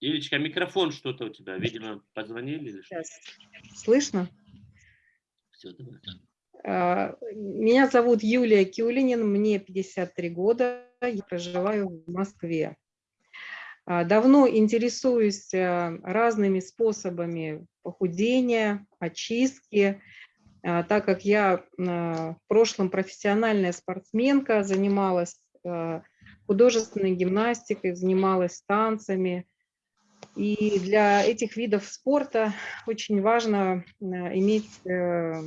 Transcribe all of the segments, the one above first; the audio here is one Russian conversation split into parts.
Юлечка, микрофон что-то у тебя, видимо, позвонили или что? Слышно? Все, давай. А, Меня зовут Юлия Кюлинин, мне 53 года, я проживаю в Москве. А, Давно интересуюсь а, разными способами похудения, очистки, а, так как я а, в прошлом профессиональная спортсменка, занималась а, художественной гимнастикой, занималась танцами. И для этих видов спорта очень важно иметь э,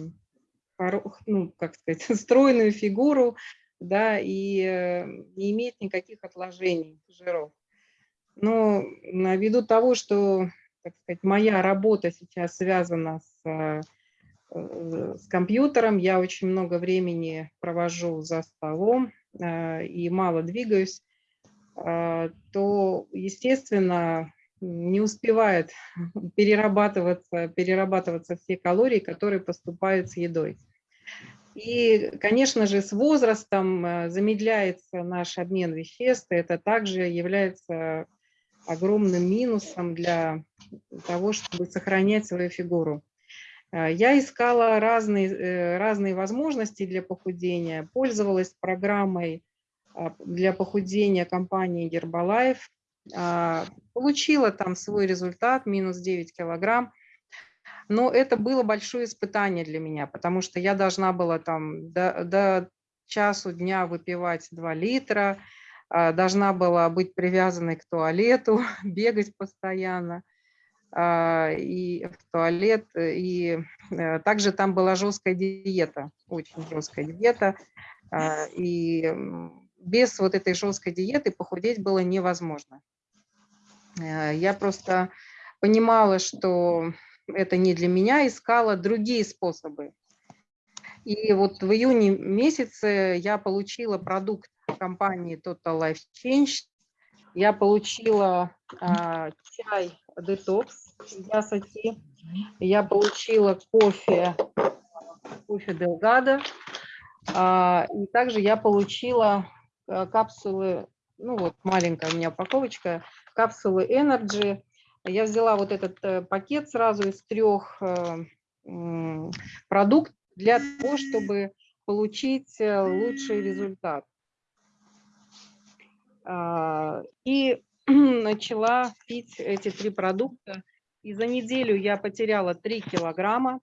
ну, как сказать, стройную фигуру, да, и э, не иметь никаких отложений жиров. Но на- ввиду того, что, так сказать, моя работа сейчас связана с, э, э, с компьютером, я очень много времени провожу за столом э, и мало двигаюсь, то, естественно, не успевает перерабатываться, перерабатываться все калории, которые поступают с едой. И, конечно же, с возрастом замедляется наш обмен веществ. Это также является огромным минусом для того, чтобы сохранять свою фигуру. Э, Я искала разные, э, разные возможности для похудения, пользовалась программой а, для похудения компании Herbalife, а, получила там свой результат, минус 9 килограмм. Но это было большое испытание для меня, потому что я должна была там до, до часу дня выпивать 2 литра, должна была быть привязанной к туалету, бегать постоянно а, и в туалет. И э, также там была жесткая диета, очень жесткая диета. а, И без вот этой жесткой диеты похудеть было невозможно. Э, Я просто понимала, что это не для меня, искала другие способы. И вот в июне месяце я получила продукт компании Total Life Change. Я получила а, чай Detox Ясати. Я получила кофе, кофе Делгадо. А, и также я получила а, капсулы, ну вот маленькая у меня упаковочка, капсулы Energy. Я взяла вот этот э, пакет сразу из трех э, продуктов для того, чтобы получить э, лучший результат. А, И начала пить эти три продукта. И за неделю я потеряла 3 килограмма,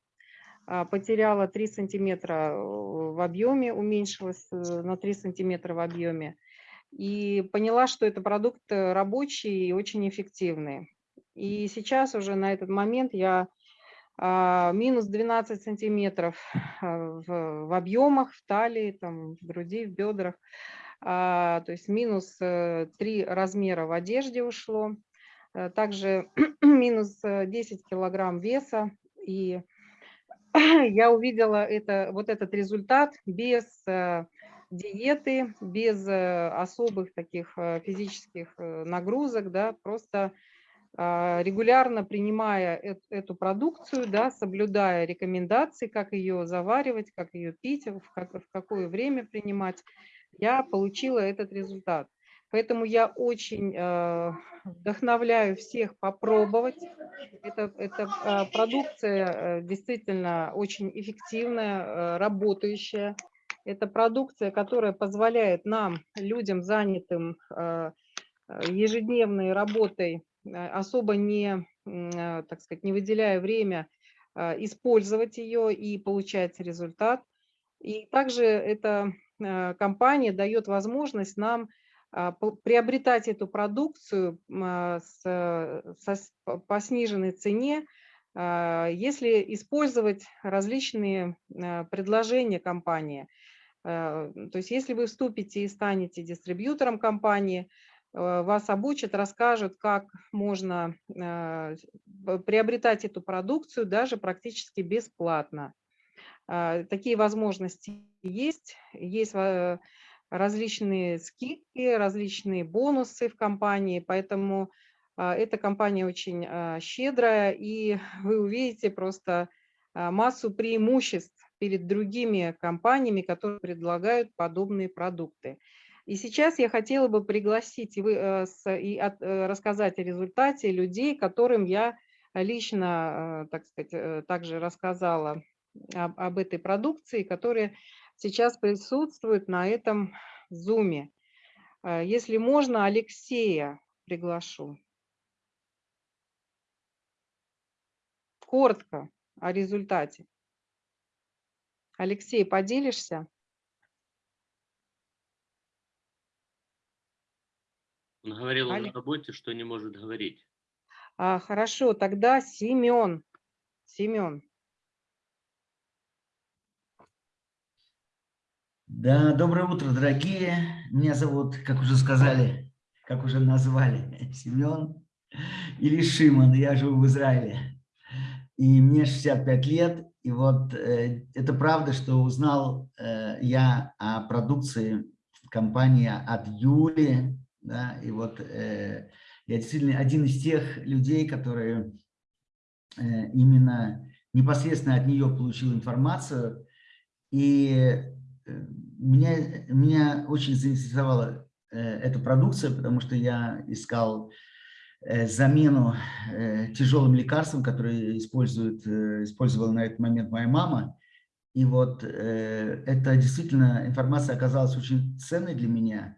а, потеряла 3 сантиметра э, в объеме, уменьшилась э, на 3 сантиметра в объеме. И поняла, что это продукт э, рабочий и очень эффективный. И сейчас уже на этот момент я а, минус 12 сантиметров в, в объемах, в талии, там, в груди, в бедрах. А, то есть минус 3 размера в одежде ушло. А, Также минус э, 10 килограмм веса. И я увидела это, вот этот результат без э, диеты, без э, особых таких э, физических э, нагрузок, да, просто а, регулярно принимая эт- эту продукцию, да, соблюдая рекомендации, как ее заваривать, как ее пить, в какое время принимать, я получила этот результат. Поэтому я очень э, вдохновляю всех попробовать. Это, это а, продукция э, действительно очень эффективная, э, работающая. Это продукция, которая позволяет нам, людям, занятым э, э, ежедневной работой, э, особо не, э, так сказать, не выделяя время, э, использовать ее и получать результат. И также эта э, компания дает возможность нам а, приобретать эту продукцию а, э, по сниженной цене, а, если использовать различные э, предложения компании. Э, То есть если вы вступите и станете дистрибьютором компании, э, вас обучат, расскажут, как можно э, приобретать эту продукцию даже практически бесплатно. А, Такие возможности есть. Есть э, различные скидки, различные бонусы в компании, поэтому а, эта компания очень а, щедрая, и вы увидите просто массу преимуществ перед другими компаниями, которые предлагают подобные продукты. И сейчас я хотела бы пригласить и, вы, э, и от, э, рассказать о результате людей, которым я лично, так сказать, также рассказала об, об этой продукции, которые сейчас присутствуют на этом зуме. Если можно, Алексея приглашу. Коротко о результате. Алексей, поделишься? Он говорил Али- на работе, что не может говорить. А, хорошо, тогда Семен. Семен. Да, доброе утро, дорогие. Меня зовут, как уже сказали, как уже назвали, Семен или Шимон. Я живу в Израиле. И мне 65 лет. И вот э, это правда, что узнал э, я о продукции компании от Юли. Да, и вот э, я действительно один из тех людей, которые э, именно непосредственно от нее получил информацию. И э, меня, меня очень заинтересовала э, эта продукция, потому что я искал Э, замену э, тяжелым лекарствам, которые использует, э, использовала на этот момент моя мама. И вот эта действительно информация оказалась очень ценной для меня.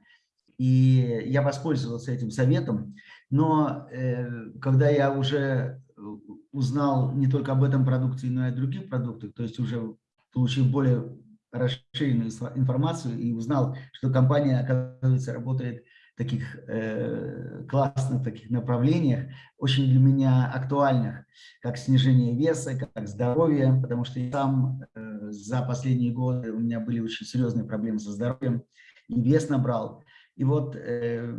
И я воспользовался этим советом. Но когда я уже узнал не только об этом продукте, но и о других продуктах, то есть уже получил более расширенную информацию и узнал, что компания, оказывается, работает таких э, классных таких направлениях, очень для меня актуальных, как снижение веса, как здоровье, потому что я сам э, за последние годы у меня были очень серьезные проблемы со здоровьем, и вес набрал. И вот э,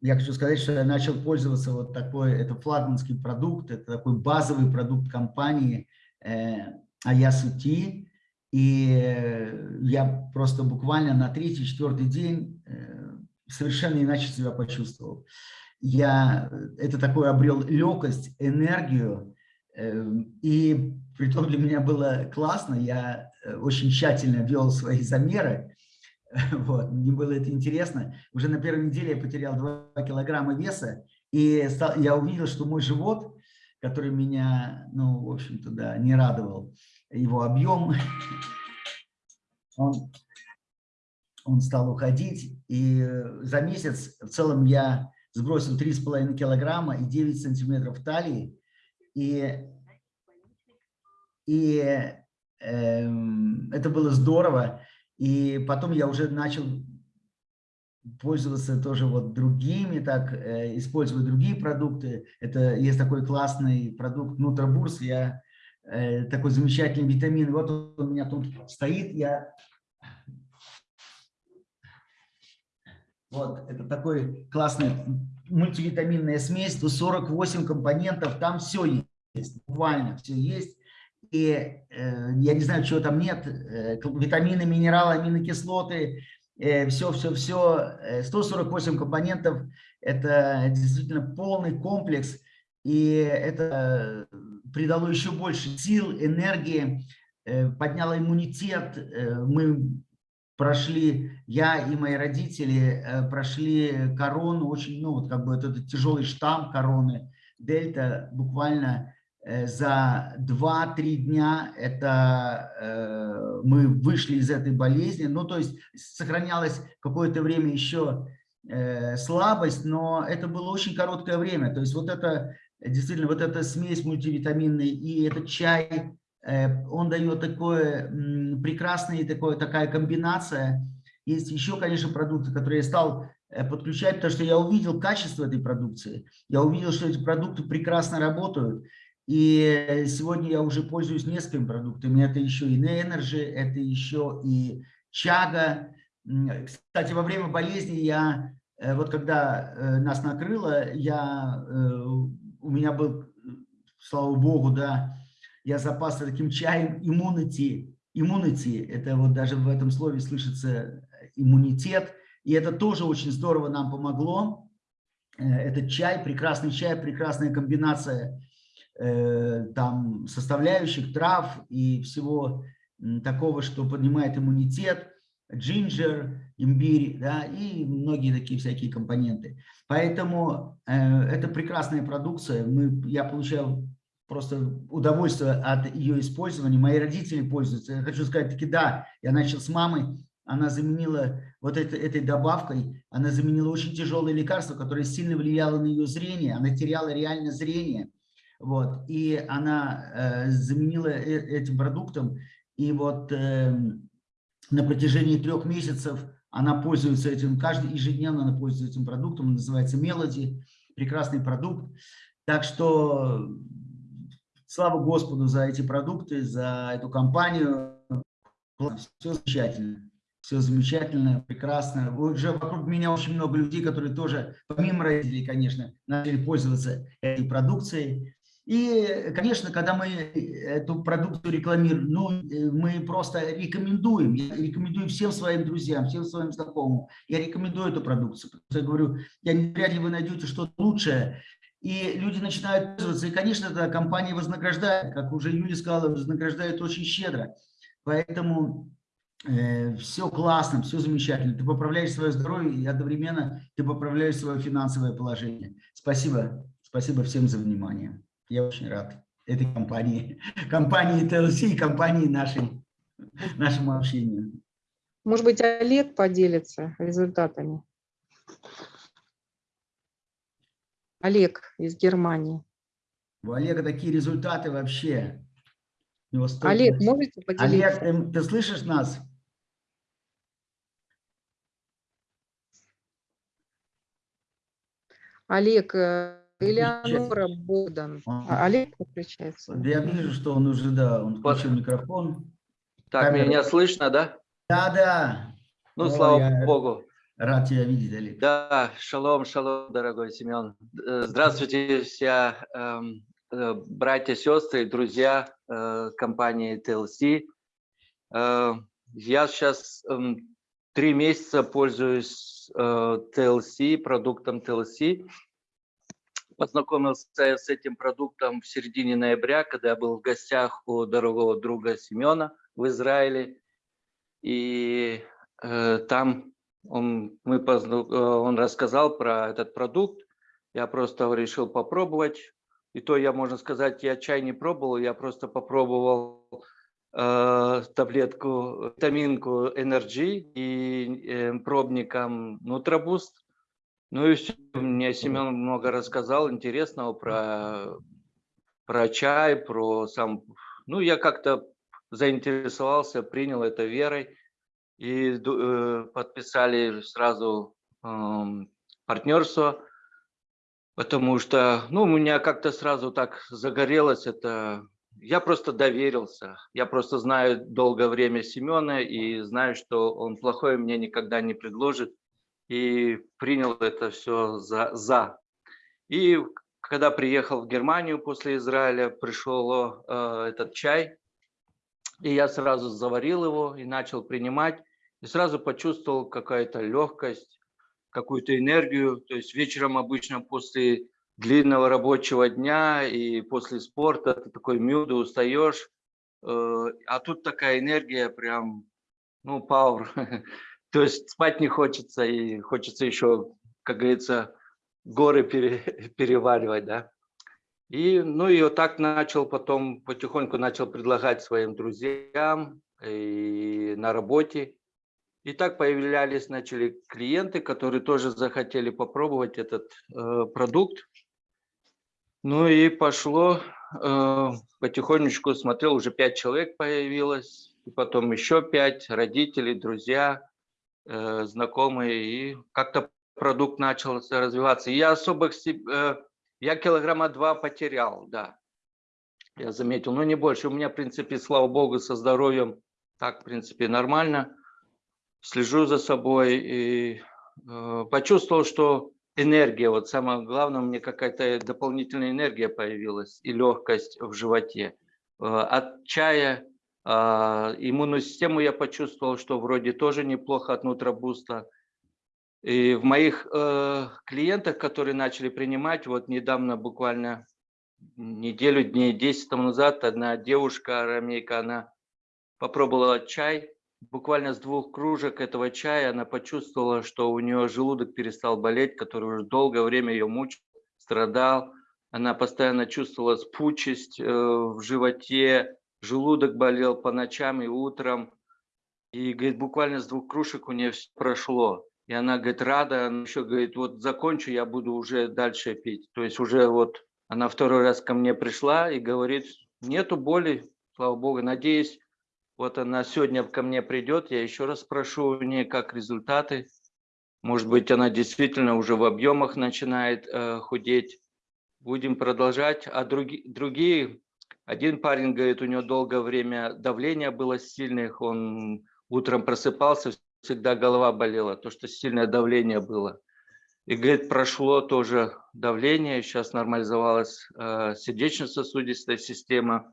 я хочу сказать, что я начал пользоваться вот такой, это флагманский продукт, это такой базовый продукт компании э, Аясути, и я просто буквально на третий-четвертый день э, совершенно иначе себя почувствовал. Я это такой обрел легкость, энергию, и при том для меня было классно, я э, очень тщательно вел свои замеры, вот, мне было это интересно. Уже на первой неделе я потерял 2 килограмма веса, и стал, я увидел, что мой живот, который меня, ну, в общем-то, да, не радовал, его объем, он он стал уходить, и за месяц в целом я сбросил 3,5 килограмма и 9 сантиметров талии, и, и э, это было здорово, и потом я уже начал пользоваться тоже вот другими, так, э, использовать другие продукты. Это есть такой классный продукт Нутробурс, я э, такой замечательный витамин. Вот он у меня тут стоит, я Вот, это такой классный мультивитаминная смесь, 148 компонентов, там все есть, буквально все есть. И э, я не знаю, чего там нет, э, витамины, минералы, аминокислоты, все-все-все, э, 148 э, компонентов, это действительно полный комплекс, и это придало еще больше сил, энергии, э, подняло иммунитет, э, мы прошли, я и мои родители э, прошли корону, очень, ну вот как бы этот тяжелый штамм короны, дельта, буквально э, за 2-3 дня это э, мы вышли из этой болезни, ну то есть сохранялось какое-то время еще слабость, но это было очень короткое время, то есть вот это действительно вот эта смесь мультивитаминной и этот чай Э, он дает такое прекрасное, такое, такая комбинация. Есть еще, конечно, продукты, которые я стал э, подключать, потому что я увидел качество этой продукции. Я увидел, что эти продукты прекрасно работают. И сегодня я уже пользуюсь несколькими продуктами. Это еще и Energy, это еще и Чага. Кстати, во время болезни я, э, вот когда нас накрыло, я, у меня был, слава богу, да, я запасся таким чаем immunity. Immunity, это вот даже в этом слове слышится иммунитет. И это тоже очень здорово нам помогло. Э, этот чай, прекрасный чай, прекрасная комбинация э, там составляющих, трав и всего такого, что поднимает иммунитет, джинджер, имбирь, да, и многие такие всякие компоненты. Поэтому э, это прекрасная продукция. Мы, я получал просто удовольствие от ее использования. Мои родители пользуются. Я хочу сказать, таки да, я начал с мамы, она заменила вот это, этой добавкой, она заменила очень тяжелое лекарство, которое сильно влияло на ее зрение, она теряла реально зрение. Вот, и она э, заменила э, этим продуктом, и вот э, на протяжении трех месяцев она пользуется этим, каждый ежедневно она пользуется этим продуктом, он называется Melody, прекрасный продукт. Так что слава Господу за эти продукты, за эту компанию. Все замечательно. Все замечательно, прекрасно. Уже вокруг меня очень много людей, которые тоже, помимо родителей, конечно, начали пользоваться этой продукцией. И, конечно, когда мы эту продукцию рекламируем, ну, мы просто рекомендуем, я рекомендую всем своим друзьям, всем своим знакомым, я рекомендую эту продукцию. Потому что я говорю, я, вряд ли вы найдете что-то лучшее, и люди начинают пользоваться, и, конечно, эта компания вознаграждает, как уже Юля сказала, вознаграждает очень щедро. Поэтому э, все классно, все замечательно. Ты поправляешь свое здоровье, и одновременно ты поправляешь свое финансовое положение. Спасибо, спасибо всем за внимание. Я очень рад этой компании, компании TLC и компании нашей, нашему общению. Может быть, Олег поделится результатами? Олег из Германии. У Олега такие результаты вообще. Олег, можете поделиться? Олег, ты, ты слышишь нас? Олег, э, Элеонора Богдан. А, Олег подключается. Да я вижу, что он уже, да, он включил микрофон. Так, Камера. меня слышно, да? Да, да. Ну, О, слава я Богу. Рад тебя видеть, Олег. Да, шалом, шалом, дорогой Семен. Э, Здравствуйте, все эм, э, братья, сестры, друзья э, компании TLC. Я сейчас эм, три месяца пользуюсь TLC, продуктом TLC. Познакомился с этим продуктом в середине ноября, когда я был в гостях у дорогого друга Семена в Израиле. И э, там он, мы, позна- э, он рассказал про этот продукт. Я просто решил попробовать. И то я, можно сказать, я чай не пробовал, я просто попробовал э, таблетку, витаминку Energy и э, пробником Nutraboost. Ну и все, мне Семен много рассказал интересного про, про чай, про сам... Ну, я как-то заинтересовался, принял это верой. И э, подписали сразу э, партнерство, потому что, ну, у меня как-то сразу так загорелось это. Я просто доверился, я просто знаю долгое время Семена и знаю, что он плохое мне никогда не предложит, и принял это все за. за. И когда приехал в Германию после Израиля, пришел э, этот чай, и я сразу заварил его и начал принимать. И сразу почувствовал какая-то легкость, какую-то энергию. То есть вечером обычно после длинного рабочего дня и после спорта ты такой мюда устаешь. э, А тут такая энергия прям, ну, power. То есть спать не хочется и хочется еще, как говорится, горы пере, переваривать, да. И, ну, и вот так начал потом, потихоньку начал предлагать своим друзьям и на работе. И так появлялись, начали клиенты, которые тоже захотели попробовать этот э, продукт. Ну и пошло, э, потихонечку смотрел, уже пять человек появилось, и потом еще пять, родители, друзья, э, знакомые, и как-то продукт начал развиваться. Я особо, э, я килограмма два потерял, да, я заметил, но не больше. У меня, в принципе, слава богу, со здоровьем так, в принципе, нормально слежу за собой и э, почувствовал, что энергия, вот самое главное, мне какая-то дополнительная энергия появилась и легкость в животе. Э, от чая иммунную систему я почувствовал, что вроде тоже неплохо от нутробуста. И в моих э, клиентах, которые начали принимать, вот недавно буквально неделю, дней 10 тому назад одна девушка, арамейка, она попробовала чай. Буквально с двух кружек этого чая она почувствовала, что у нее желудок перестал болеть, который уже долгое время ее мучил, страдал. Она постоянно чувствовала спучесть э, в животе, желудок болел по ночам и утром. И, говорит, буквально с двух кружек у нее все прошло. И она, говорит, рада, она еще говорит, вот закончу, я буду уже дальше пить. То есть уже вот она второй раз ко мне пришла и говорит, нету боли, слава богу. Надеюсь, вот она сегодня ко мне придет, я еще раз спрошу у нее, как результаты. Может быть, она действительно уже в объемах начинает э, худеть. Будем продолжать. А други, другие, один парень говорит, у него долгое время давление было сильное, он утром просыпался, всегда голова болела, то, что сильное давление было. И, говорит, прошло тоже давление, сейчас нормализовалась э, сердечно-сосудистая система.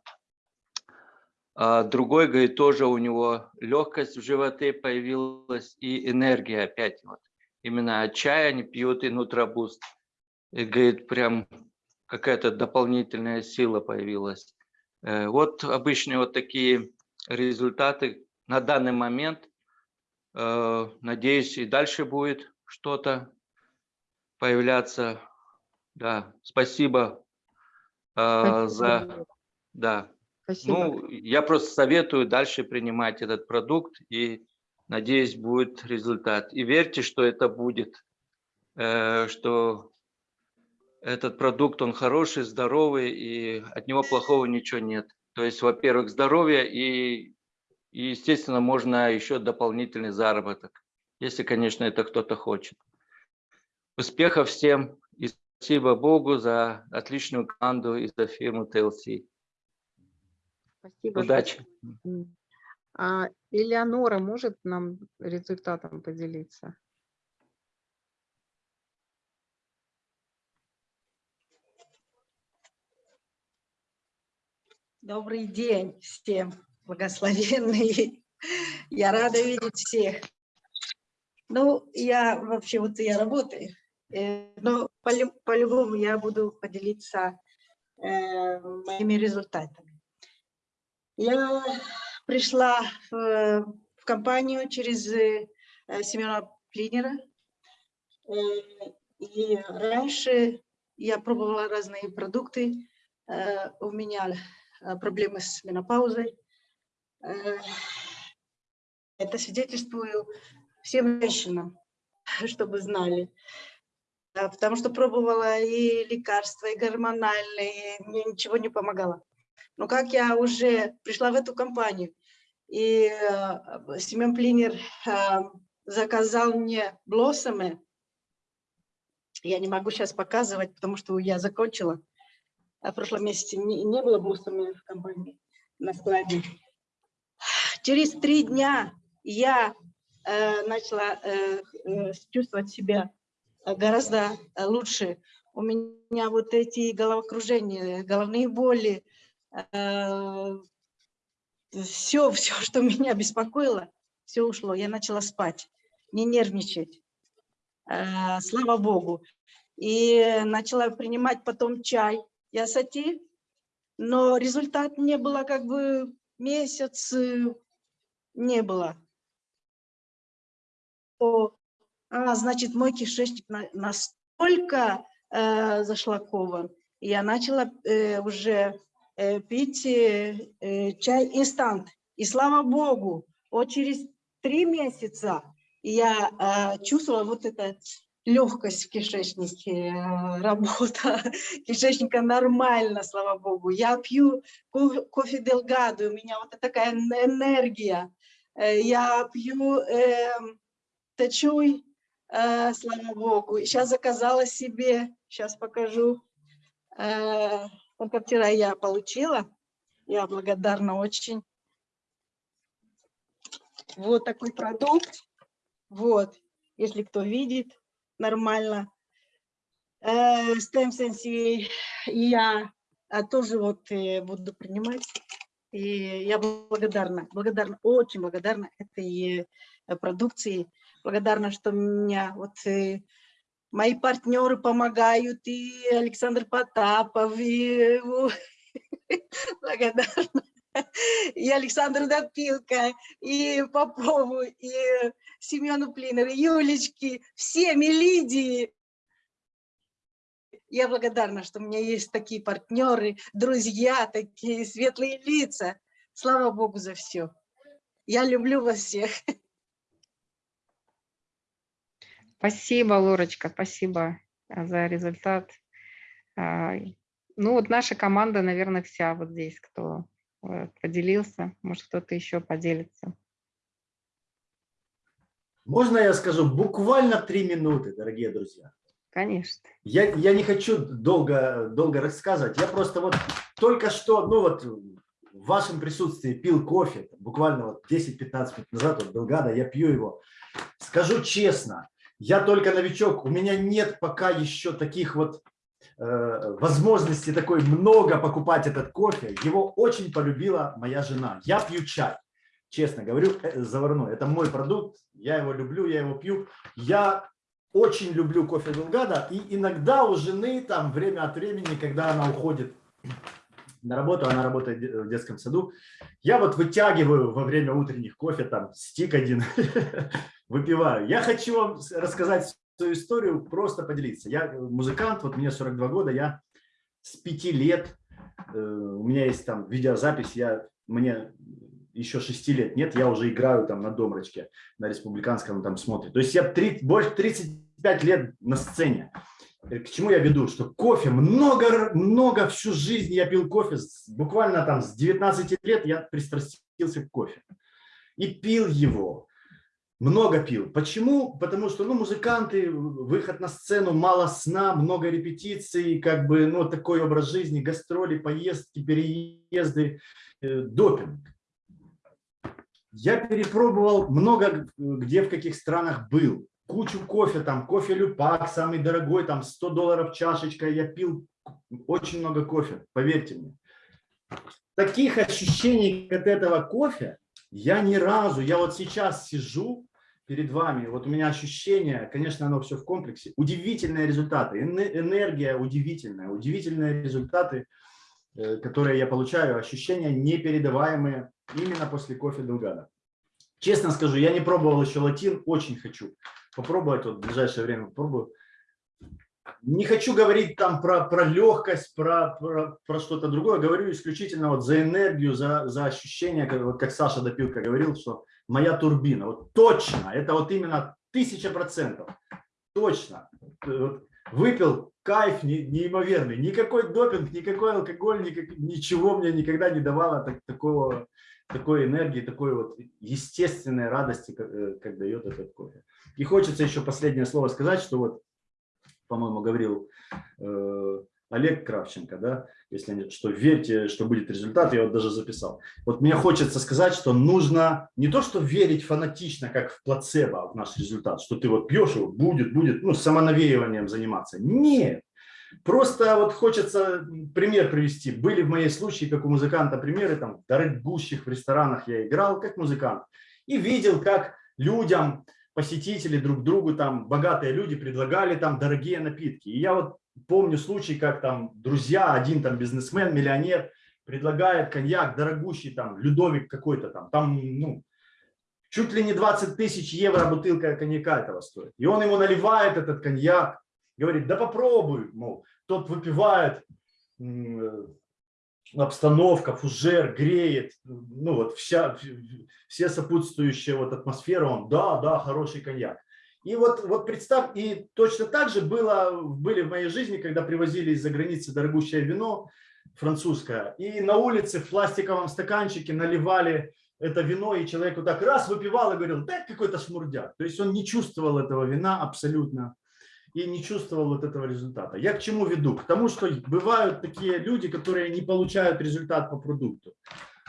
А другой, говорит, тоже у него легкость в животе появилась и энергия опять. Вот. Именно от чая они пьют и нутробуст. И, говорит, прям какая-то дополнительная сила появилась. Э, вот обычные вот такие результаты на данный момент. Э, надеюсь, и дальше будет что-то появляться. Да, спасибо, э, за... Да. Спасибо. Ну, я просто советую дальше принимать этот продукт и надеюсь, будет результат. И верьте, что это будет, что этот продукт, он хороший, здоровый, и от него плохого ничего нет. То есть, во-первых, здоровье и и, естественно, можно еще дополнительный заработок, если, конечно, это кто-то хочет. Успехов всем и спасибо Богу за отличную команду и за фирму TLC. Спасибо. Удачи. А Элеонора может нам результатом поделиться? Добрый день всем благословенные. Я рада видеть всех. Ну, я вообще вот я работаю, э, но по-любому я буду поделиться э, моими результатами. Я пришла в, в компанию через э, Семена Плинера. И раньше я пробовала разные продукты. У меня проблемы с менопаузой. Э, это свидетельствую всем женщинам, чтобы знали. Потому что пробовала и лекарства, и гормональные, мне ничего не помогало. Но как я уже пришла в эту компанию, и э, Семен Плинер э, заказал мне блоссомы, я не могу сейчас показывать, потому что я закончила. В прошлом месяце не, не было блоссомы в компании на складе. Через три дня я э, начала э, э чувствовать себя гораздо лучше. У меня вот эти головокружения, головные боли, э, все, все, что меня беспокоило, все ушло. Я начала спать, не нервничать. Э, слава Богу. И начала принимать потом чай, ясати, но результат не было как бы месяц, не было. О, а, значит, мой кишечник настолько э, зашлакован. Я начала э, уже э, пить э, э, чай инстант. И слава богу, вот через три месяца я э, чувствовала вот это легкость в кишечнике, э, работа кишечника нормально, слава богу. Я пью кофе Делгадо, у меня вот такая энергия. Э, я пью э, тачуй, э, слава богу. Сейчас заказала себе, сейчас покажу. Э, только вчера я получила, я благодарна очень. Вот такой продукт. Вот, если кто видит, нормально. Э, Stem Sensei я а, тоже вот э, буду принимать. И я благодарна, благодарна, очень благодарна этой э, продукции. Благодарна, что меня вот э, мои партнеры помогают, и Александр Потапов, и благодарна, и Александр Допилко, и Попову, и Семену Плинеру, Юлечке, всем, и Лидии. Я благодарна, что у меня есть такие партнеры, друзья, такие светлые лица. Слава Богу за все. Я люблю вас всех. Спасибо, Лорочка, спасибо а, за результат. А, Ну вот наша команда, наверное, вся вот здесь, кто э, поделился. Может, кто-то еще поделится. Можно я скажу буквально три минуты, дорогие друзья? Конечно. Я, я не хочу долго, долго рассказывать. Я просто вот только что, ну вот в вашем присутствии пил кофе, буквально вот 10-15 минут назад, вот Белгада, я пью его. Скажу честно, я только новичок, у меня нет пока еще таких вот э, возможностей такой много покупать этот кофе. Его очень полюбила моя жена. Я пью чай, честно говорю, э, заварной. Это мой продукт, я его люблю, я его пью. Я очень люблю кофе Белгада, и иногда у жены там время от времени, когда она уходит на работу, она работает в детском саду, я вот вытягиваю во время утренних кофе там стик один, выпиваю. Я хочу вам рассказать свою историю, просто поделиться. Я музыкант, вот мне 42 года, я с 5 лет, э, у меня есть там видеозапись, я, мне еще 6 лет нет, я уже играю там на домрачке, на республиканском там смотрит. То есть я 30, больше 35 лет на сцене. Э, К чему я веду? Что кофе, много, много всю жизнь я пил кофе, буквально там с 19 лет я пристрастился к кофе. И пил его, много пил. Почему? Потому что ну, музыканты, выход на сцену, мало сна, много репетиций, как бы ну, такой образ жизни, гастроли, поездки, переезды, э, допинг. Я перепробовал много, где в каких странах был. Кучу кофе, там кофе Люпак, самый дорогой, там 100 долларов чашечка. Я пил очень много кофе, поверьте мне. Таких ощущений от этого кофе я ни разу, я вот сейчас сижу перед вами, вот у меня ощущение, конечно, оно все в комплексе, удивительные результаты, энергия удивительная, удивительные результаты, э, которые я получаю, ощущения непередаваемые именно после кофе Делгада. Честно скажу, я не пробовал еще латин, очень хочу попробовать, вот в ближайшее время попробую. Не хочу говорить там про, про легкость, про, про, про что-то другое, говорю исключительно вот за энергию, за, за ощущение, как, вот как Саша Допилка говорил, что моя турбина, вот точно, это вот именно тысяча процентов, точно, вот, выпил кайф не, неимоверный, никакой допинг, никакой алкоголь, никак, ничего мне никогда не давало так, такого, такой энергии, такой вот естественной радости, как, э, как дает этот кофе. И хочется еще последнее слово сказать, что вот, по-моему, говорил э, Олег Кравченко, да, если нет, что верьте, что будет результат, я вот даже записал. Вот мне хочется сказать, что нужно не то, что верить фанатично, как в плацебо в наш результат, что ты вот пьешь его, будет, будет, ну, самонавеиванием заниматься. Нет. Просто вот хочется пример привести. Были в моей случае, как у музыканта, примеры, там, дорогущих в ресторанах я играл как музыкант и видел, как людям, посетители друг другу, там, богатые люди предлагали там дорогие напитки. И я вот помню случай, как там друзья, один там бизнесмен, миллионер, предлагает коньяк дорогущий, там, Людовик какой-то там, там, ну, чуть ли не 20 тысяч евро бутылка коньяка этого стоит. И он ему наливает этот коньяк, говорит, да попробуй, мол, тот выпивает, обстановка, фужер, греет, ну вот вся, все сопутствующие вот атмосфера, он, да, да, хороший коньяк. И вот, вот представь, и точно так же было, были в моей жизни, когда привозили из-за границы дорогущее вино французское, и на улице в пластиковом стаканчике наливали это вино, и человек вот так раз выпивал и говорил, да, какой-то шмурдяк. То есть он не чувствовал этого вина абсолютно и не чувствовал вот этого результата. Я к чему веду? К тому, что бывают такие люди, которые не получают результат по продукту.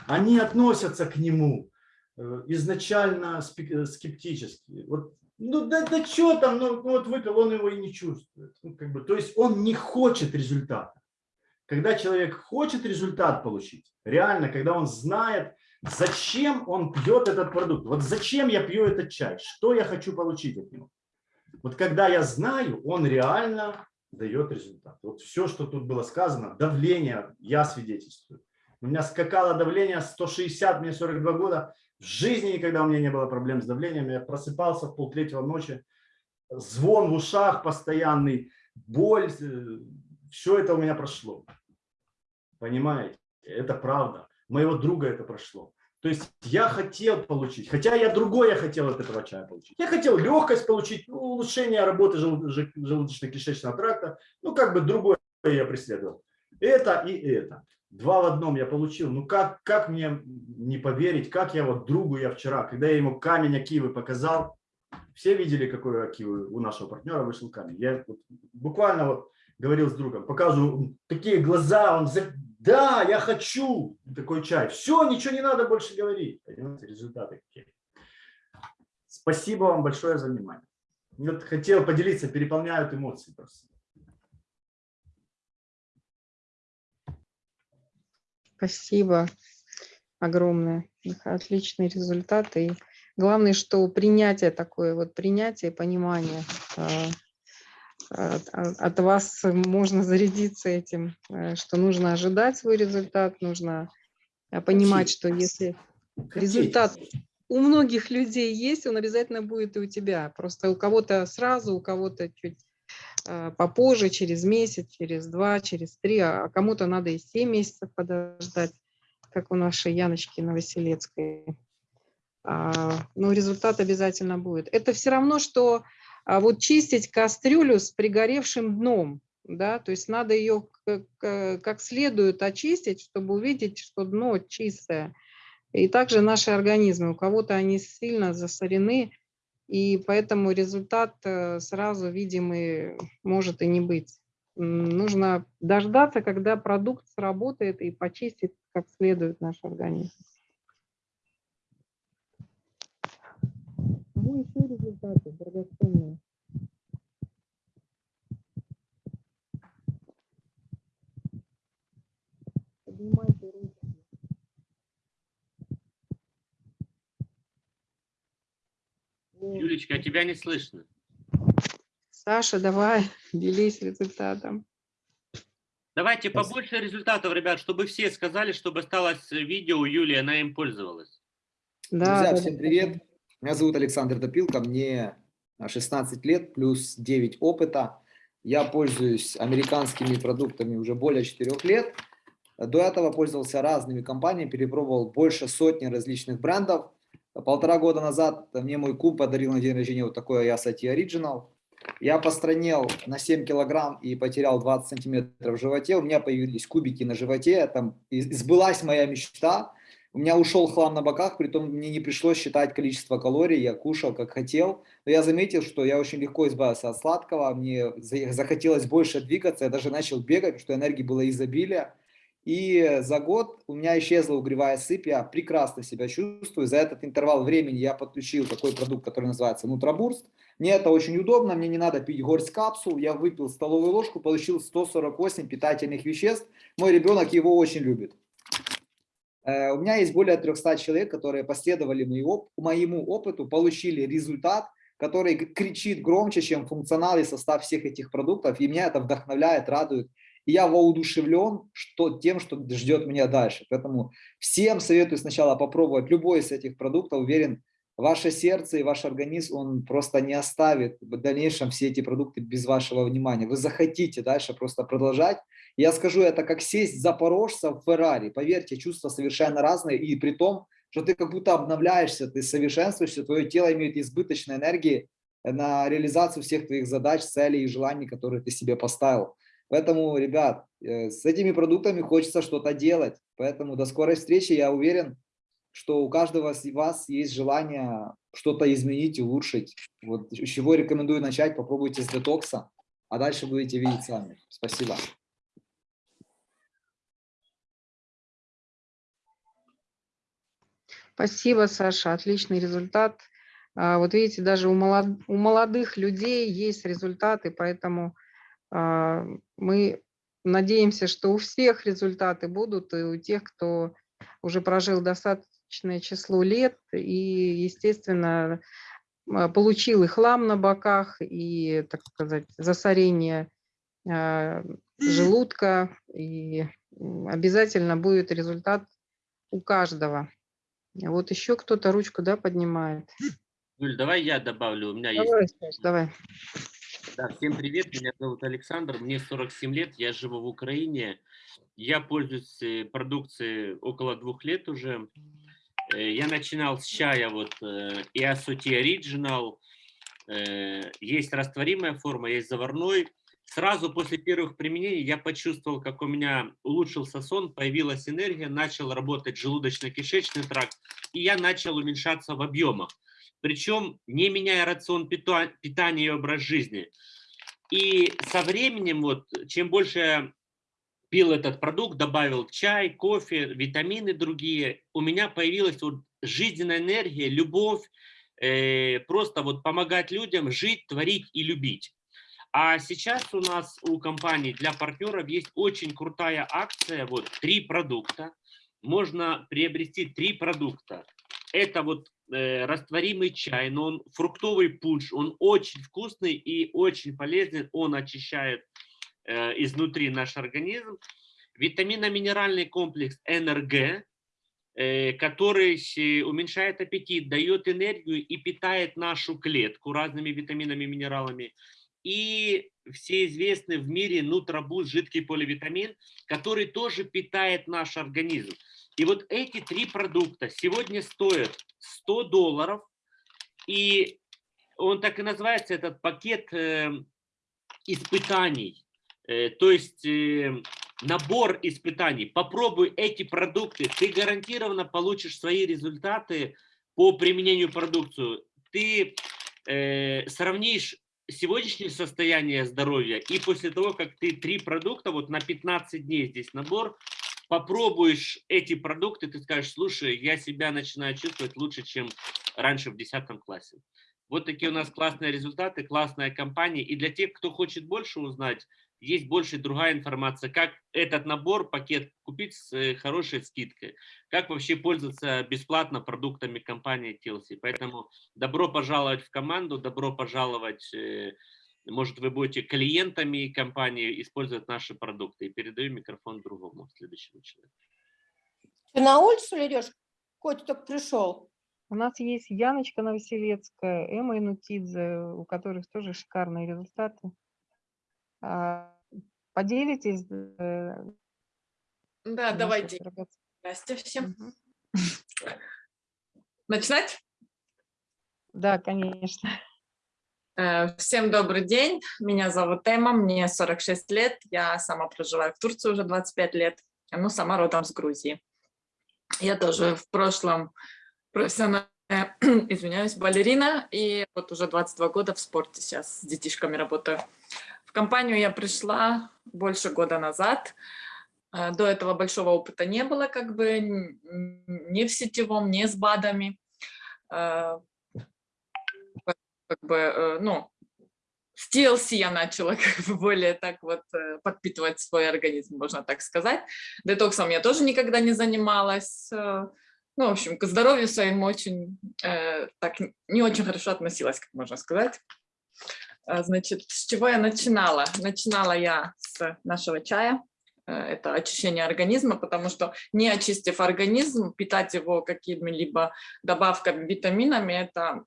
Они относятся к нему э, изначально скептически. Вот ну да, да что там, ну, ну вот выпил, он его и не чувствует. Ну, как бы, то есть он не хочет результата. Когда человек хочет результат получить, реально, когда он знает, зачем он пьет этот продукт, вот зачем я пью этот чай, что я хочу получить от него. Вот когда я знаю, он реально дает результат. Вот все, что тут было сказано, давление, я свидетельствую. У меня скакало давление 160, мне 42 года. В жизни никогда у меня не было проблем с давлением. Я просыпался в полтретьего ночи, звон в ушах постоянный, боль. Все это у меня прошло. Понимаете? Это правда. Моего друга это прошло. То есть я хотел получить, хотя я другое хотел от этого чая получить. Я хотел легкость получить, ну, улучшение работы желудочно-кишечного тракта. Ну, как бы другое я преследовал. Это и это. Два в одном я получил. Ну, как, как мне не поверить, как я вот другу я вчера, когда я ему камень Акивы показал, все видели, какой Акивы у нашего партнера вышел камень. Я вот, буквально вот говорил с другом, показываю такие глаза, он да, я хочу такой чай. Все, ничего не надо больше говорить. Понимаете, результаты какие. Спасибо вам большое за внимание. Вот хотел поделиться, переполняют эмоции просто. Спасибо огромное. Отличные результаты. И главное, что принятие такое, вот принятие, понимание а, от, от вас можно зарядиться этим, э, что нужно ожидать свой результат, нужно э, понимать, что если результат у многих людей есть, он обязательно будет и у тебя. Просто у кого-то сразу, у кого-то чуть э, попозже, через месяц, через два, через три, а кому-то надо и семь месяцев подождать, как у нашей Яночки Новоселецкой. А, но результат обязательно будет. Это все равно, что а вот чистить кастрюлю с пригоревшим дном, да, то есть надо ее как следует очистить, чтобы увидеть, что дно чистое. И также наши организмы, у кого-то они сильно засорены, и поэтому результат э, сразу видимый может и не быть. Нужно дождаться, когда продукт сработает и почистит как следует наш организм. Кому еще результаты драгоценные? Поднимайте руки. Юлечка, а тебя не слышно. Саша, давай, делись результатом. Давайте побольше результатов, ребят, чтобы все сказали, чтобы осталось видео у Юлии, она им пользовалась. Да, Друзья, да, всем да. привет. Меня зовут Александр Допилко, мне 16 лет плюс 9 опыта. Я пользуюсь американскими продуктами уже более 4 лет. До этого пользовался разными компаниями, перепробовал больше сотни различных брендов. Полтора года назад мне мой кум подарил на день рождения вот такой Ayasati Original. Я постранел на 7 килограмм и потерял 20 сантиметров в животе. У меня появились кубики на животе. Там сбылась моя мечта. У меня ушел хлам на боках, при том мне не пришлось считать количество калорий, я кушал как хотел. Но я заметил, что я очень легко избавился от сладкого, мне захотелось больше двигаться, я даже начал бегать, что энергии было изобилие. И за год у меня исчезла угревая сыпь, я прекрасно себя чувствую. За этот интервал времени я подключил такой продукт, который называется Нутробурст. Мне это очень удобно, мне не надо пить горсть капсул. Я выпил столовую ложку, получил 148 питательных веществ. Мой ребенок его очень любит. Э, у меня есть более 300 человек, которые последовали моему опыту, получили результат, который кричит громче, чем функционал и состав всех этих продуктов. И меня это вдохновляет, радует. И я воодушевлен что, тем, что ждет меня дальше. Поэтому всем советую сначала попробовать любой из этих продуктов. Уверен, ваше сердце и ваш организм, он просто не оставит в дальнейшем все эти продукты без вашего внимания. Вы захотите дальше просто продолжать. Я скажу это как сесть запорожца в Феррари. Поверьте, чувства совершенно разные. И при том, что ты как будто обновляешься, ты совершенствуешься, твое тело имеет избыточной энергии на реализацию всех твоих задач, целей и желаний, которые ты себе поставил. Поэтому, ребят, э, с этими продуктами хочется что-то делать. Поэтому до скорой встречи. Я уверен, что у каждого из вас есть желание что-то изменить, улучшить. Вот с чего рекомендую начать, попробуйте с детокса, а дальше будете видеть сами. Спасибо. Спасибо, Саша, отличный результат. А, Вот видите, даже у, молод... у молодых людей есть результаты, поэтому а, мы надеемся, что у всех результаты будут, и у тех, кто уже прожил достаточное число лет, и, естественно, а, получил и хлам на боках, и, так сказать, засорение желудка, и обязательно будет результат у каждого. Вот еще кто-то ручку, да, поднимает. Юль, давай я добавлю. У меня есть Давай, Саш, давай. Да, всем привет, меня зовут Александр, мне 47 лет, я живу в Украине, я пользуюсь э, продукцией около двух лет уже. Э, Я начинал с чая, вот, э, Иасути Original, э, есть растворимая форма, есть заварной. Сразу после первых применений я почувствовал, как у меня улучшился сон, появилась энергия, начал работать желудочно-кишечный тракт, и я начал уменьшаться в объемах причем не меняя рацион пита- питания и образ жизни. И со временем, вот, чем больше я пил этот продукт, добавил чай, кофе, витамины другие, у меня появилась вот жизненная энергия, любовь, э, просто вот помогать людям жить, творить и любить. А сейчас у нас у компании для партнеров есть очень крутая акция, вот три продукта. Можно приобрести три продукта. Это вот э, растворимый чай, но он фруктовый пунш, он очень вкусный и очень полезный, он очищает э, изнутри наш организм. Витаминно-минеральный комплекс НРГ, э, который уменьшает аппетит, дает энергию и питает нашу клетку разными витаминами и минералами. И все известный в мире нутробуз, жидкий поливитамин, который тоже питает наш организм. И вот эти три продукта сегодня стоят 100 долларов, и он так и называется, этот пакет э, испытаний, Э, то есть э, набор испытаний. Попробуй эти продукты, ты гарантированно получишь свои результаты по применению продукцию. Ты э, сравнишь сегодняшнее состояние здоровья и после того, как ты три продукта, вот на 15 дней здесь набор, попробуешь эти продукты, ты скажешь, слушай, я себя начинаю чувствовать лучше, чем раньше в 10 классе. Вот такие у нас классные результаты, классная компания. И для тех, кто хочет больше узнать, есть больше другая информация, как этот набор, пакет купить с э, хорошей скидкой, как вообще пользоваться бесплатно продуктами компании TLC. Поэтому добро пожаловать в команду, добро пожаловать, э, может вы будете клиентами компании, использовать наши продукты. И передаю микрофон другому, следующему человеку. Ты на улицу ли идешь? Котя только пришел. У нас есть Яночка Новоселецкая, Эмма Инутидзе, у которых тоже шикарные результаты. А, Поделитесь? э, Да, давайте. Здрасте всем. Мгм. Начинать? Да, конечно. Э, Всем добрый день. Меня зовут Эмма, мне 46 лет. Я сама проживаю в Турции уже 25 лет. Ну, сама родом с Грузии. Я тоже в прошлом профессиональная, извиняюсь, балерина. И вот уже 22 года в спорте сейчас с детишками работаю. В компанию я пришла больше года назад. Э, До этого большого опыта не было, как бы ни в сетевом, ни с БАДами. Э, Как бы, э, ну, с TLC я начала как бы более так вот подпитывать свой организм, можно так сказать. Детоксом я тоже никогда не занималась. Ну, в общем, к здоровью своему очень, э, так, не очень хорошо относилась, как можно сказать. А, Значит, с чего я начинала? Начинала я с нашего чая. Э, Это очищение организма, потому что не очистив организм, питать его какими-либо добавками, витаминами, это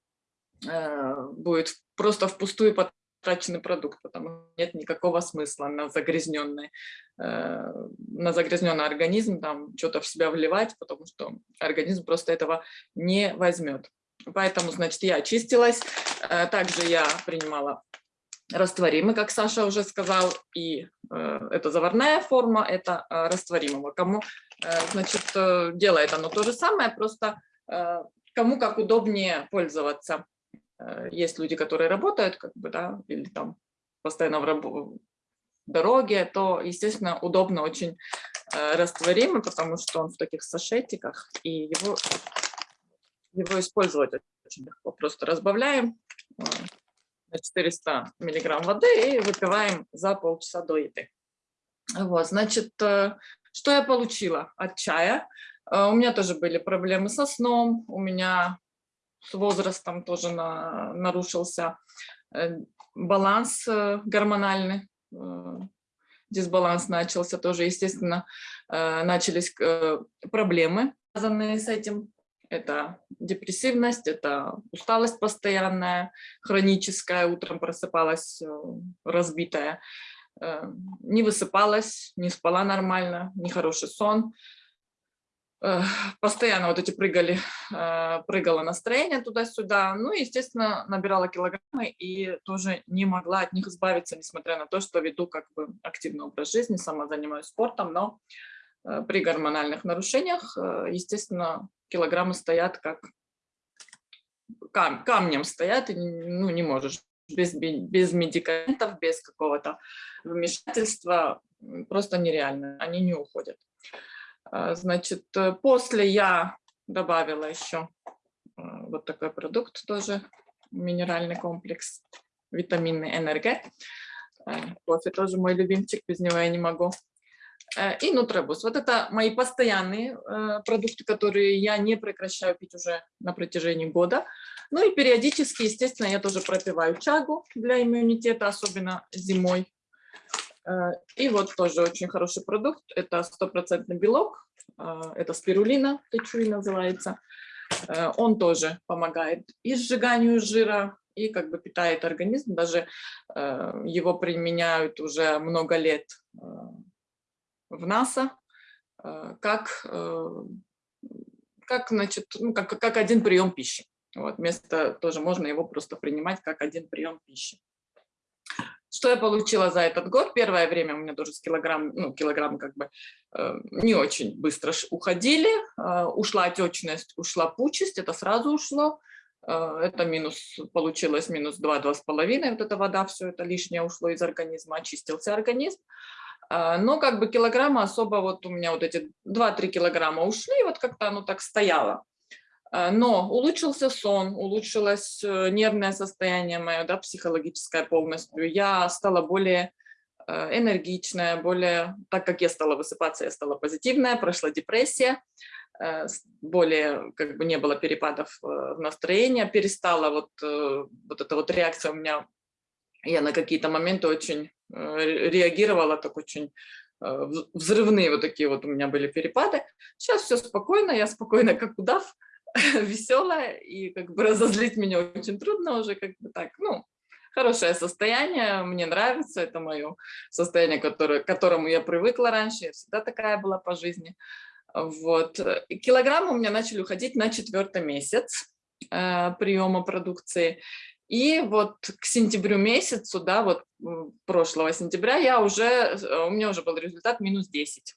э, будет просто впустую потраченный продукт, потому что нет никакого смысла на загрязненный, э, на загрязненный организм там что-то в себя вливать, потому что организм просто этого не возьмет. Поэтому, значит, я очистилась. Э, Также я принимала растворимый, как Саша уже сказал, и э, это заварная форма, это э, растворимого. Кому, значит, делает оно то же самое, просто кому как удобнее пользоваться. Есть люди, которые работают, как бы, да, или там постоянно в рабо- дороге, то, естественно, удобно очень растворимый, потому что он в таких сашетиках, и его, его использовать очень легко. Просто разбавляем э, на 400 миллиграмм воды и выпиваем за полчаса до еды. Вот, значит, э, что я получила от чая? Э, У меня тоже были проблемы со сном, у меня с возрастом тоже на- нарушился баланс гормональный, дисбаланс начался тоже, естественно, начались проблемы, связанные с этим. Это депрессивность, это усталость постоянная, хроническая, утром просыпалась э, разбитая, э, не высыпалась, не спала нормально, нехороший сон. Э, Постоянно вот эти прыгали, прыгало настроение туда-сюда. Ну, и, естественно, набирала килограммы и тоже не могла от них избавиться, несмотря на то, что веду как бы активный образ жизни, сама занимаюсь спортом, но при гормональных нарушениях, естественно, килограммы стоят как кам- камнем стоят, и ну, не можешь без, без медикаментов, без какого-то вмешательства, просто нереально, они не уходят. А, Значит, э, после я добавила еще э, вот такой продукт тоже, минеральный комплекс, витаминный НРГ. Э, Кофе тоже мой любимчик, без него я не могу. Э, И Нутребус. Вот это мои постоянные э, продукты, которые я не прекращаю пить уже на протяжении года. Ну и периодически, естественно, я тоже пропиваю чагу для иммунитета, особенно зимой. Э, И вот тоже очень хороший продукт. Это стопроцентный белок. Это спирулина, течуи называется. Он тоже помогает и сжиганию жира, и как бы питает организм. Даже его применяют уже много лет в НАСА э, как, э, как, значит, ну, как, как один прием пищи. Вот, вместо тоже можно его просто принимать как один прием пищи. Что я получила за этот год? Первое время у меня тоже с килограмм, ну, килограмм как бы э, не очень быстро уходили. Э, ушла отечность, ушла пучесть, это сразу ушло. Э, это минус, получилось минус 2-2,5. Вот эта вода, все это лишнее ушло из организма, очистился организм. А, Но как бы килограмма особо, вот у меня вот эти 2-3 килограмма ушли, вот как-то оно так стояло. А, Но улучшился сон, улучшилось э, нервное состояние мое, да, психологическое полностью. Я стала более э, энергичная, более, так как я стала высыпаться, я стала позитивная, прошла депрессия, э, более, как бы не было перепадов в настроении, перестала вот, вот эта вот реакция у меня, я на какие-то моменты очень э, ре- реагировала так очень э, вз- взрывные вот такие вот у меня были перепады. Сейчас все спокойно, я спокойно как удав, веселая, и как бы разозлить меня очень трудно уже, как бы так, ну, хорошее состояние, мне нравится, это мое состояние, которое, к которому я привыкла раньше, я всегда такая была по жизни. Вот. И Килограммы у меня начали уходить на четвертый месяц э, приема продукции. И вот к сентябрю месяцу, да, вот прошлого сентября, я уже, э, у меня уже был результат минус 10.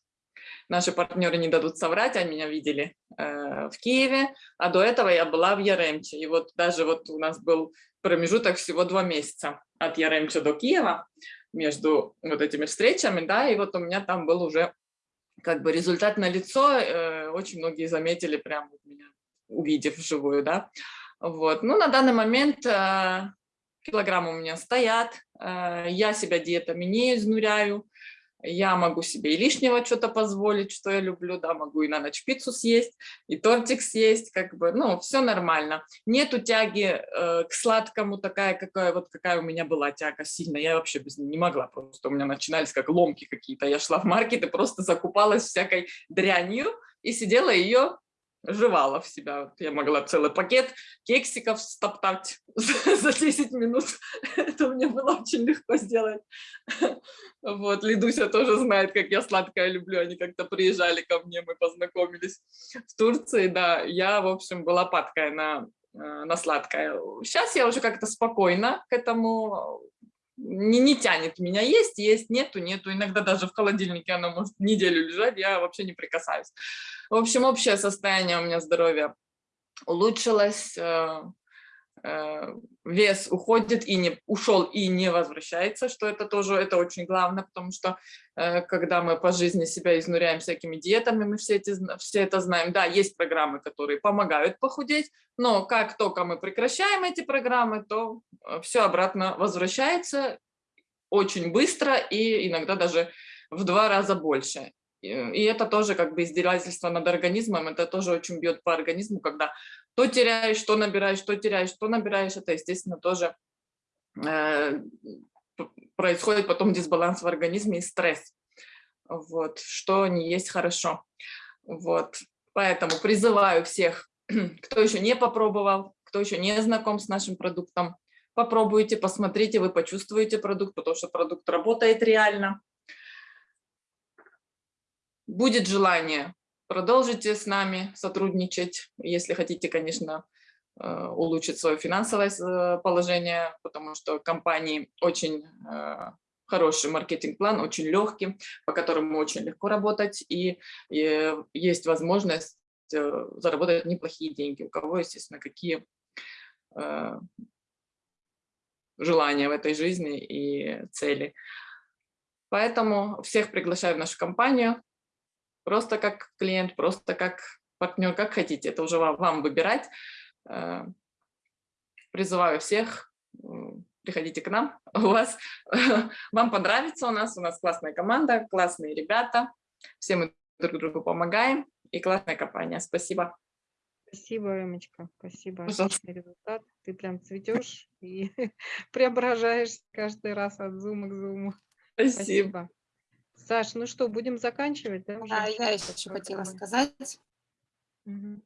Наши партнеры не дадут соврать, они меня видели э, в Киеве, а до этого я была в Яремче. И вот даже вот у нас был промежуток всего два месяца от Яремча до Киева между вот этими встречами, да, и вот у меня там был уже как бы результат на лицо, очень многие заметили прям вот меня, увидев вживую, да. Вот. Ну, на данный момент э, килограммы у меня стоят, э, я себя диетами не изнуряю, я могу себе и лишнего что-то позволить, что я люблю, да, могу и на ночь пиццу съесть, и тортик съесть, как бы, ну, все нормально. Нету тяги э, к сладкому такая, какая вот какая у меня была тяга сильно, я вообще без не могла, просто. У меня начинались как ломки какие-то, я шла в маркет и просто закупалась всякой дрянью и сидела ее жевала в себя. Я могла целый пакет кексиков стоптать за за 10 минут. Это мне было очень легко сделать. Вот, Лидуся тоже знает, как я сладкое люблю. Они как-то приезжали ко мне, мы познакомились в Турции. Да, я, в общем, была падкая на, э, на сладкое. Сейчас я уже как-то спокойно к этому не, не тянет меня есть, есть, нету, нету. Иногда даже в холодильнике оно может неделю лежать, я вообще не прикасаюсь. В общем, общее состояние у меня здоровья улучшилось, э, вес уходит и не ушел и не возвращается, что это тоже это очень главное, потому что э, когда мы по жизни себя изнуряем всякими диетами, мы все, эти, все это знаем. Да, есть программы, которые помогают похудеть, но как только мы прекращаем эти программы, то все обратно возвращается очень быстро и иногда даже в два раза больше. И это тоже как бы издевательство над организмом, это тоже очень бьет по организму, когда то теряешь, то набираешь, то теряешь, то набираешь, это, естественно, тоже э, происходит потом дисбаланс в организме и стресс, вот, что не есть хорошо. Вот, поэтому призываю всех, кто еще не попробовал, кто еще не знаком с нашим продуктом, попробуйте, посмотрите, вы почувствуете продукт, потому что продукт работает реально. Будет желание, продолжите с нами сотрудничать, если хотите, конечно, э, улучшить свое финансовое э, положение, потому что компании очень э, хороший маркетинг-план, очень легкий, по которому очень легко работать, и, есть возможность заработать неплохие деньги. У кого, естественно, какие желания в этой жизни и цели. Поэтому всех приглашаю в нашу компанию, просто как клиент, просто как партнер, как хотите, это уже вам, вам выбирать. Э, Призываю всех, приходите к нам, у вас, вам понравится у нас, у нас классная команда, классные ребята, все мы друг другу помогаем, и классная компания. Спасибо. Спасибо, Эмочка, спасибо. Пожалуйста. Отличный результат. Ты прям цветешь и преображаешься каждый раз от зума к зуму. Спасибо. Спасибо. Саш, ну что, будем заканчивать, да? уже? А я еще хотела Программы. сказать. Мгм.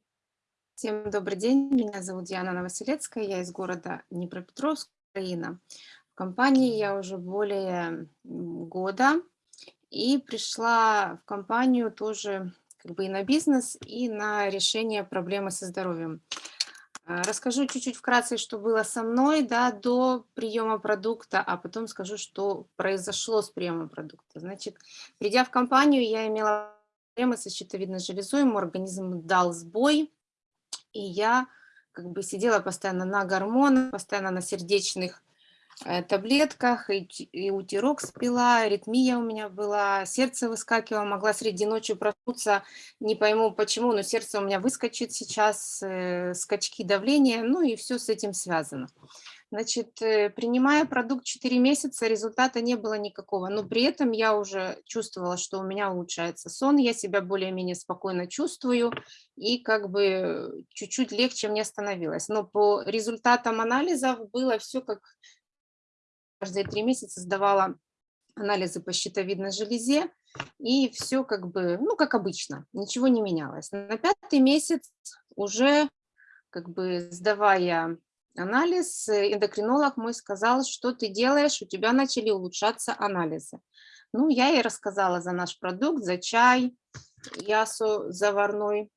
Всем добрый день, меня зовут Диана Новоселецкая, я из города Днепропетровск, Украина. В компании я уже более года и пришла в компанию тоже как бы и на бизнес, и на решение проблемы со здоровьем. А, Расскажу чуть-чуть вкратце, что было со мной да, до приема продукта, а потом скажу, что произошло с приемом продукта. Значит, придя в компанию, я имела проблемы со щитовидной железой, мой организм дал сбой, и я как бы сидела постоянно на гормонах, постоянно на сердечных таблетках, и, и утирок спила, аритмия у меня была, сердце выскакивало, могла среди ночи проснуться, не пойму почему, но сердце у меня выскочит сейчас, э, скачки давления, ну и все с этим связано. Значит, э, принимая продукт 4 месяца, результата не было никакого, но при этом я уже чувствовала, что у меня улучшается сон, я себя более-менее спокойно чувствую, и как бы чуть-чуть легче мне становилось. Но по результатам анализов было все как каждые три месяца сдавала анализы по щитовидной железе, и все как бы, ну, как обычно, ничего не менялось. На пятый месяц уже как бы сдавая анализ, э, эндокринолог мой сказал, что ты делаешь, у тебя начали улучшаться анализы. Ну, я ей рассказала за наш продукт, за чай, ясу заварной,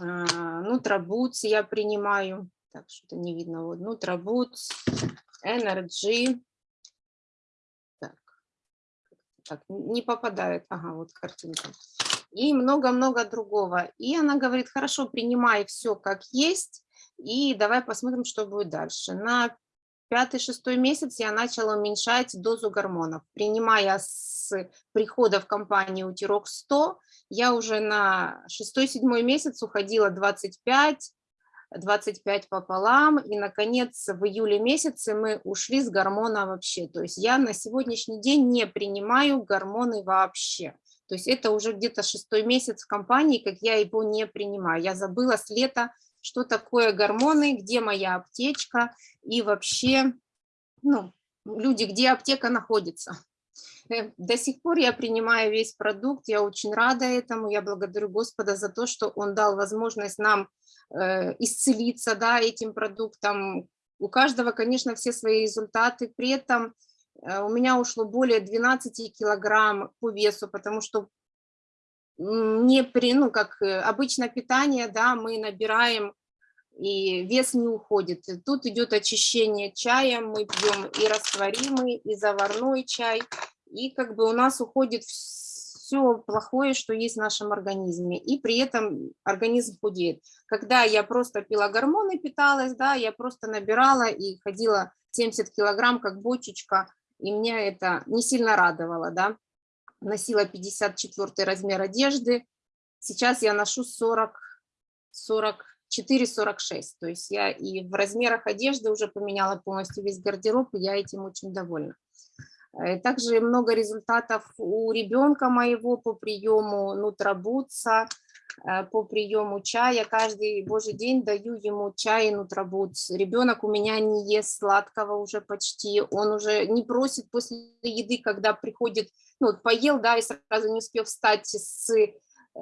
а, нутробутс я принимаю, так, что-то не видно, вот, нутробутс, энерджи, так, так, не попадает, ага, вот картинка, и много-много другого. И она говорит, хорошо, принимай все как есть, и давай посмотрим, что будет дальше. На пятый-шестой месяц я начала уменьшать дозу гормонов. Принимая с прихода в компанию Утирок 100, я уже на шестой-седьмой месяц уходила 25, 25 пополам, и, наконец, в июле месяце мы ушли с гормона вообще. То есть я на сегодняшний день не принимаю гормоны вообще. То есть это уже где-то шестой месяц в компании, как я его не принимаю. Я забыла с лета, что такое гормоны, где моя аптечка и вообще, ну, люди, где аптека находится. Э, До сих пор я принимаю весь продукт, я очень рада этому, я благодарю Господа за то, что Он дал возможность нам э, исцелиться да, этим продуктом. У каждого, конечно, все свои результаты, при этом э, у меня ушло более 12 килограмм по весу, потому что не при, ну, как обычно питание, да, мы набираем и вес не уходит. Тут идет очищение чаем, мы пьем и растворимый, и заварной чай, и как бы у нас уходит все плохое, что есть в нашем организме, и при этом организм худеет. Когда я просто пила гормоны, питалась, да, я просто набирала и ходила 70 килограмм, как бочечка, и меня это не сильно радовало, да. Носила 54 размер одежды, сейчас я ношу 40, 40 4,46. То есть я и в размерах одежды уже поменяла полностью весь гардероб, и я этим очень довольна. Э, Также много результатов у ребенка моего по приему нутробутса. э, по приему чая. Каждый божий день даю ему чай и нутрабутс. Ребенок у меня не ест сладкого уже почти. Он уже не просит после еды, когда приходит, ну, поел, да, и сразу не успел встать с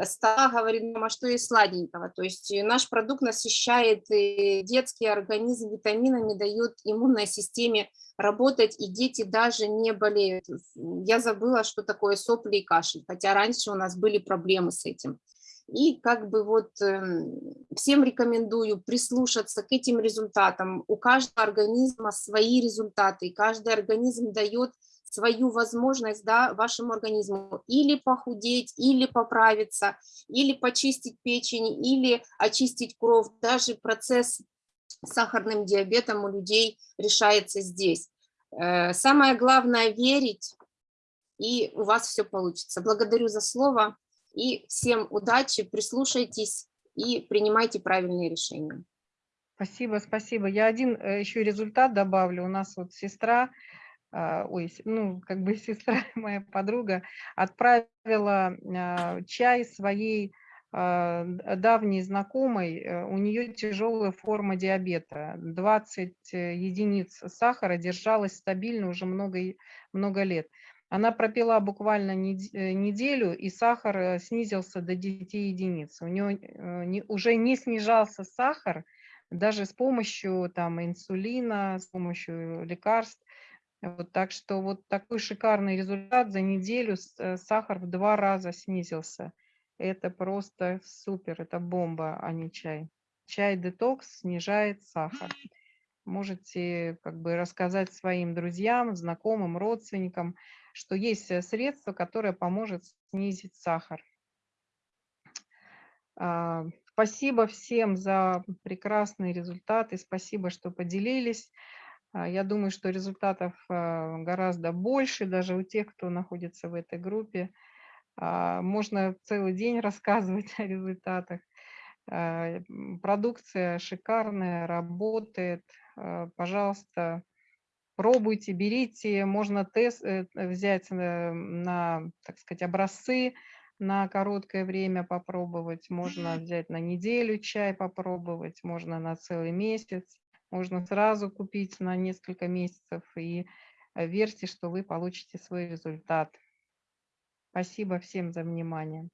стола, говорит, мама, что есть сладенького. То есть э, наш продукт насыщает э, детский организм витаминами, дает иммунной системе работать, и дети даже не болеют. Я забыла, что такое сопли и кашель, хотя раньше у нас были проблемы с этим. И как бы вот эм, всем рекомендую прислушаться к этим результатам. У каждого организма свои результаты, и каждый организм дает свою возможность да, вашему организму или похудеть, или поправиться, или почистить печень, или очистить кровь. Даже процесс с сахарным диабетом у людей решается здесь. Э, Самое главное – верить, и у вас все получится. Благодарю за слово, и всем удачи, прислушайтесь и принимайте правильные решения. Спасибо, спасибо. Я один э, еще результат добавлю. У нас вот сестра, ой, с- ну, как бы сестра, моя подруга, отправила а, чай своей а, давней знакомой. Э, У нее тяжелая форма диабета. 20 э, единиц сахара держалась стабильно уже много, много лет. Она пропила буквально э, неделю, и сахар снизился до 10 единиц. У нее уже не снижался сахар, даже с помощью там инсулина, с помощью лекарств. Вот, так что вот такой шикарный результат за неделю э, сахар в два раза снизился. Это просто супер, это бомба, а не чай. Чай детокс снижает сахар. Можете как бы рассказать своим друзьям, знакомым, родственникам, что есть э, средство, которое поможет снизить сахар. А, Спасибо всем за прекрасные результаты, спасибо, что поделились. А, Я думаю, что результатов а, гораздо больше, даже у тех, кто находится в этой группе. А, Можно целый день рассказывать о результатах. Продукция шикарная, работает. Пожалуйста, пробуйте, берите. Можно тест э, взять на, на, так сказать, образцы на короткое время попробовать. Можно взять на неделю чай попробовать, можно на целый месяц. Можно сразу купить на несколько месяцев и э, верьте, что вы получите свой результат. Спасибо всем за внимание.